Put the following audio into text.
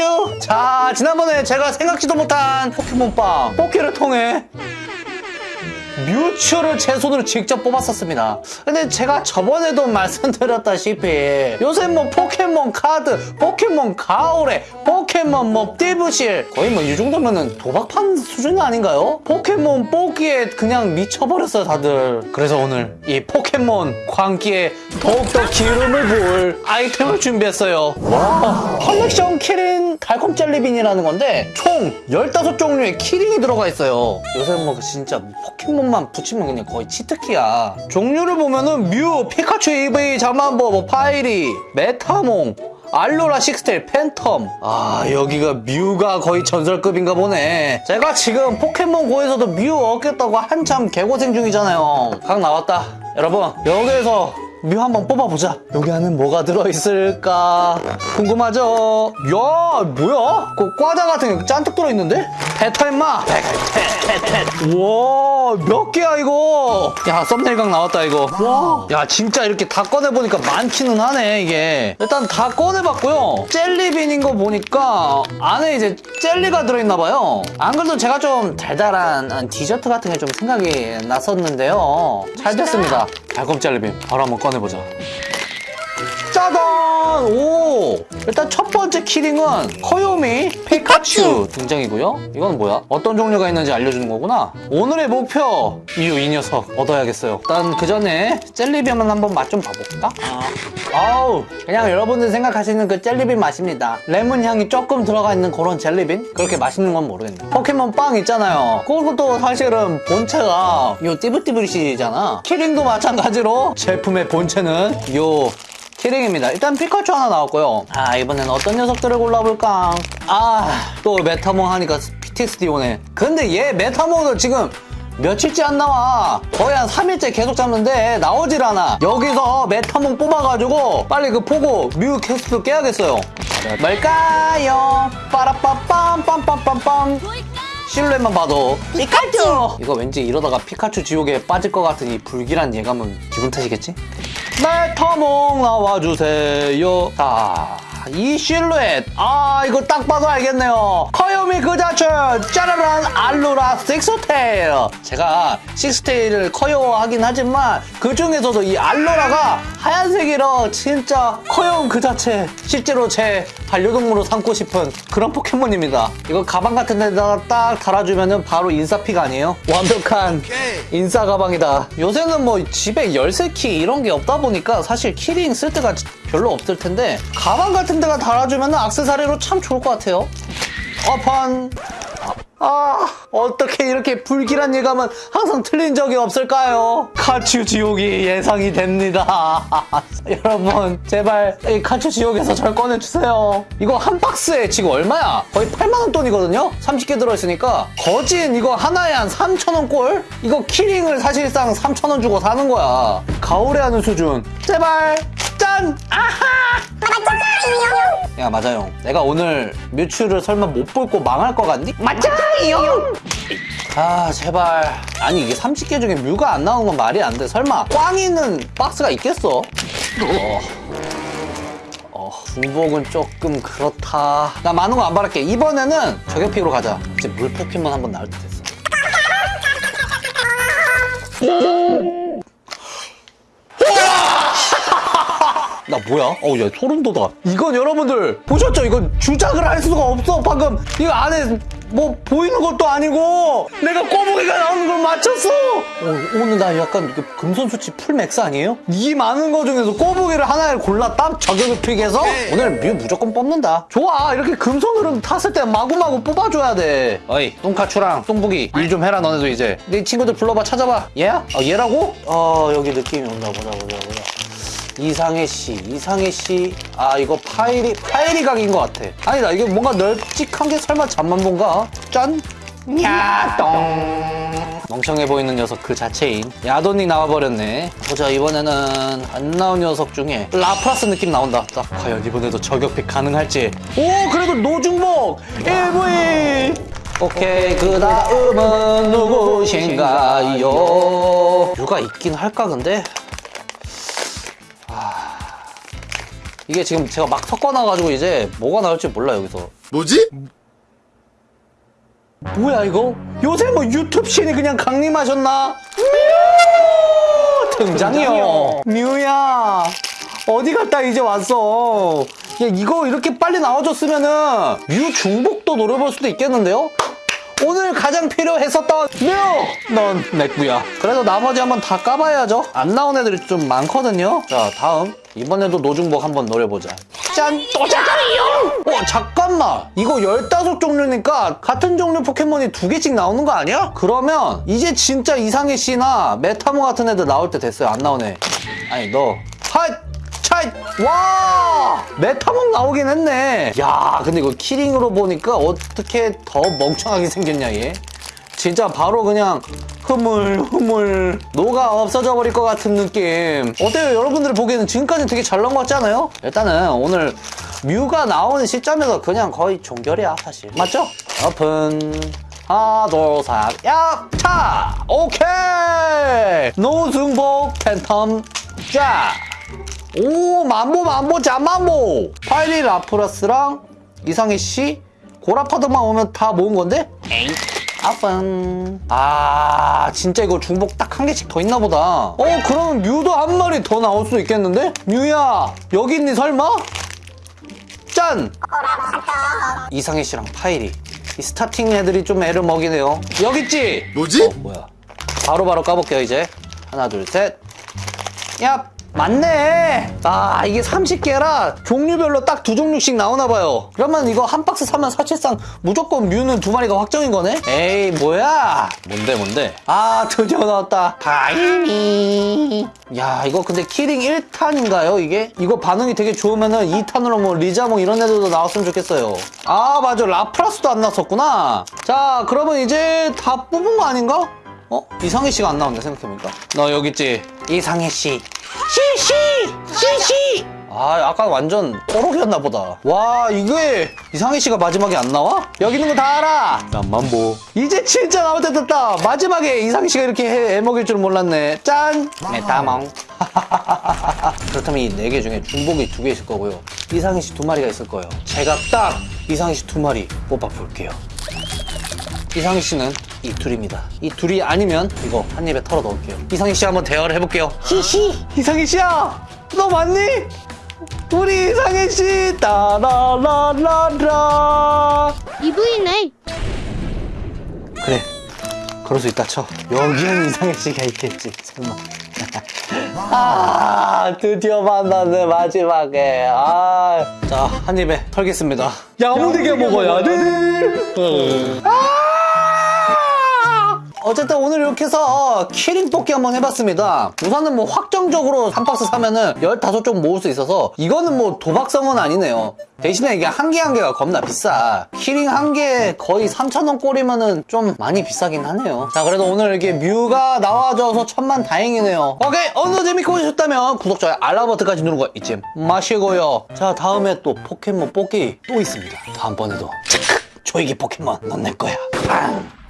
you? 자, 지난번에 제가 생각지도 못한 포켓몬빵 뽑기를 통해 뮤츠를 제 손으로 직접 뽑았었습니다. 근데 제가 저번에도 말씀드렸다시피 요새 뭐 포켓몬 카드, 포켓몬 가오레, 포켓몬 뭐 띠부실 거의 뭐 이 정도면은 도박판 수준 아닌가요? 포켓몬 뽑기에 그냥 미쳐버렸어요 다들. 그래서 오늘 이 포켓몬 광기에 더욱더 기름을 부을 아이템을 준비했어요. 와, 컬렉션 키링 달콤 젤리빈이라는 건데 총 15종류의 키링이 들어가 있어요. 요새 뭐 진짜 포켓몬 만 붙이면 그냥 거의 치트키야. 종류를 보면은 뮤, 피카츄 이브이, 잠만보, 뭐 파이리, 메타몽, 알로라 식스테일, 팬텀. 아, 여기가 뮤가 거의 전설급인가 보네. 제가 지금 포켓몬 고에서도 뮤 얻겠다고 한참 개고생 중이잖아요. 각 나왔다. 여러분, 여기에서 뮤 한번 뽑아보자. 여기 안에 뭐가 들어있을까? 궁금하죠? 야, 뭐야? 그 과자 같은 게 잔뜩 들어있는데? 뱉어 임마! 우와, 몇 개야, 이거? 야, 썸네일 각 나왔다, 이거. 와. 야, 진짜 이렇게 다 꺼내보니까 많기는 하네, 이게. 일단 다 꺼내봤고요. 젤리빈인 거 보니까 안에 이제 젤리가 들어있나봐요. 안 그래도 제가 좀 달달한 디저트 같은 게 좀 생각이 났었는데요. 잘 됐습니다. 젤리빈. 바로 한번 꺼내보자. 짜잔! 오! 일단 첫 번째 키링은 커요미 피카츄 등장이고요. 이건 뭐야? 어떤 종류가 있는지 알려주는 거구나. 오늘의 목표! 뮤 이 녀석 얻어야겠어요. 일단 그 전에 젤리빈만 한번 맛 좀 봐볼까? 아우 그냥 여러분들 생각하시는 그 젤리빈 맛입니다. 레몬 향이 조금 들어가 있는 그런 젤리빈? 그렇게 맛있는 건 모르겠네. 포켓몬 빵 있잖아요. 그것도 사실은 본체가 요 띠부띠부씰이잖아. 키링도 마찬가지로 제품의 본체는 요 키링입니다. 일단 피카츄 하나 나왔고요. 아 이번엔 어떤 녀석들을 골라볼까? 아 또 메타몽 하니까 PTSD 오네. 근데 얘 메타몽도 지금 며칠째 안 나와. 거의 한 3일째 계속 잡는데 나오질 않아. 여기서 메타몽 뽑아가지고 빨리 그 보고 뮤 퀘스트 깨야겠어요. 뭘까요? 빠라빠빰 빰빰빰빰 실루엣만 봐도 피카츄! 이거 왠지 이러다가 피카츄 지옥에 빠질 것 같은 이 불길한 예감은 기분 탓이겠지? 메타몽 나와주세요. 자, 이 실루엣. 아, 이거 딱 봐도 알겠네요. 커요미 그 자체. 짜라란 알로라 식스테일. 제가 식스테일을 커요하긴 하지만 그 중에서도 이 알로라가 하얀색이라 진짜 커요운 그 자체. 실제로 제 반려동물로 삼고 싶은 그런 포켓몬입니다. 이거 가방 같은 데다가 딱 달아주면 바로 인싸픽 아니에요? 완벽한 인싸 가방이다. 요새는 뭐 집에 열쇠키 이런 게 없다 보니까 사실 키링 쓸 때가 별로 없을 텐데 가방 같은 데가 달아주면 악세사리로 참 좋을 것 같아요. 오픈. 아, 어떻게 이렇게 불길한 예감은 항상 틀린 적이 없을까요? 카츄 지옥이 예상이 됩니다. 여러분, 제발 이 카츄 지옥에서 절 꺼내주세요. 이거 한 박스에 지금 얼마야? 거의 8만원 돈이거든요? 30개 들어있으니까. 거진 이거 하나에 한 3천원 꼴? 이거 키링을 사실상 3천원 주고 사는 거야. 가오래 하는 수준. 제발! 짠! 아하! 야 맞아요 내가 오늘 뮤츠를 설마 못 뽑고 망할 것 같니? 맞아요 아 제발 아니 이게 30개 중에 뮤가 안 나오는 건 말이 안 돼 설마 꽝이 있는 박스가 있겠어? 어. 어, 중복은 조금 그렇다 나 많은 거 안 바랄게 이번에는 저격픽으로 가자 이제 물 포켓몬 한번 나올 때 됐어 뭐야? 어우 야 소름 돋아. 이건 여러분들 보셨죠? 이건 주작을 할 수가 없어 방금. 이거 안에 뭐 보이는 것도 아니고. 내가 꼬부기가 나오는 걸 맞췄어! 어, 오늘 나 약간 금손 수치 full max 아니에요? 이 많은 거 중에서 꼬부기를 하나를 골라 딱 저격을 픽해서 오늘 뮤 무조건 뽑는다. 좋아. 이렇게 금손으로 탔을 때 마구마구 뽑아줘야 돼. 어이 똥카추랑 똥부기 일 좀 해라 너네도 이제. 네 친구들 불러봐 찾아봐. 얘야? 어, 얘라고? 어 여기 느낌이 온다. 보자 보자 보자 이상해 씨, 이상해 씨. 아 이거 파이리 파이리 각인 것 같아. 아니다 이게 뭔가 널찍한 게 설마 잠만본가? 짠. 야돈 멍청해 보이는 녀석 그 자체인 야돈이 나와버렸네 보자 이번에는 안 나온 녀석 중에 라프라스 느낌 나온다 자, 과연 이번에도 저격픽 가능할지 오 그래도 노중복 이브이 오케이 그 다음은 누구신가요? 누가 있긴 할까 근데 이게 지금 제가 막 섞어놔가지고 이제 뭐가 나올지 몰라 여기서 뭐지? 뭐야 이거? 요새 뭐 유튜브 신이 그냥 강림하셨나? 뮤! 등장이요. 뮤야 어디 갔다 이제 왔어? 야 이거 이렇게 빨리 나와줬으면은 뮤 중복도 노려볼 수도 있겠는데요? 오늘 가장 필요했었던 뮤! 넌 내꾸야. 그래도 나머지 한번 다 까봐야죠. 안 나온 애들이 좀 많거든요. 자 다음 이번에도 노중복 한번 노려보자. 짠! 또 잠깐만요! 어, 잠깐만! 이거 15종류니까 같은 종류 포켓몬이 두 개씩 나오는 거 아니야? 그러면 이제 진짜 이상해 씨나 메타몽 같은 애들 나올 때 됐어요. 안 나오네. 아니, 너. 핫! 차이! 와! 메타몽 나오긴 했네. 야, 근데 이거 키링으로 보니까 어떻게 더 멍청하게 생겼냐, 얘? 진짜 바로 그냥 흐물 흐물 녹아 없어져 버릴 것 같은 느낌 어때요 여러분들 보기에는 지금까지 되게 잘 나온 것 같지 않아요? 일단은 오늘 뮤가 나오는 시점에서 그냥 거의 종결이야 사실 맞죠? 오픈 하나 둘셋야 차! 오케이 노중복 팬텀 쫙 오 만보 만보 잠만보 파이리 라프라스랑 이상해씨 고라파덕만 오면 다 모은 건데? 에이 오픈 아 진짜 이거 중복 딱 한 개씩 더 있나 보다 어 그럼 뮤도 한 마리 더 나올 수 있겠는데? 뮤야 여기 있니 설마? 짠! 이상해씨랑 파이리 이 스타팅 애들이 좀 애를 먹이네요 여기 있지? 뭐지? 어 뭐야 바로바로 까볼게요 이제 하나 둘셋 야 맞네. 아 이게 30개라 종류별로 딱 두 종류씩 나오나 봐요. 그러면 이거 한 박스 사면 사실상 무조건 뮤는 두 마리가 확정인 거네? 에이 뭐야? 뭔데 뭔데? 아 드디어 나왔다. 파이리 야 이거 근데 키링 1탄인가요 이게? 이거 반응이 되게 좋으면은 2탄으로 뭐 리자몽 이런 애들도 나왔으면 좋겠어요. 아 맞아. 라프라스도 안 나왔었구나. 자 그러면 이제 다 뽑은 거 아닌가? 어? 이상해 씨가 안 나온다 생각해보니까. 너 여기 있지? 이상해 씨. 씨씨 씨씨. 아 아까 완전 꼬록이었나 보다. 와 이게 이상해 씨가 마지막에 안 나와? 여기 있는 거 다 알아. 잠만 보. 이제 진짜 나올 때 됐다. 마지막에 이상해 씨가 이렇게 해, 해먹일 줄 몰랐네. 짠. 메타몽. 그렇다면 이 네 개 중에 중복이 두 개 있을 거고요. 이상해 씨 두 마리가 있을 거예요. 제가 딱 이상해 씨 두 마리 뽑아 볼게요. 이상희 씨는 이 둘입니다. 이 둘이 아니면 이거 한 입에 털어 넣을게요. 이상희 씨 한번 대화를 해볼게요. 히히. 이상희 씨야, 너 맞니? 우리 이상희 씨 따라라라라. 이브이네 그래, 그럴 수 있다 쳐. 여기엔 이상해씨가 있겠지. 설마. 아, 드디어 만났네 마지막에. 아, 자, 한 입에 털겠습니다. 야무지게 먹어야 돼. 아! 어쨌든 오늘 이렇게 해서 키링 뽑기 한번 해봤습니다. 우선은 뭐 확정적으로 한 박스 사면은 15종 모을 수 있어서 이거는 뭐 도박성은 아니네요. 대신에 이게 한개한 개가 겁나 비싸. 키링 한 개 거의 3,000원 꼴이면은 좀 많이 비싸긴 하네요. 자, 그래도 오늘 이렇게 뮤가 나와줘서 천만 다행이네요. 오케이, 오늘 재밌게 보셨다면 구독, 좋아요, 알람 버튼까지 누르는 거 잊지 마시고요. 자, 다음에 또 포켓몬 뽑기 또 있습니다. 다음번에도 체크! 조이기 포켓몬 넌 내 거야. 빵!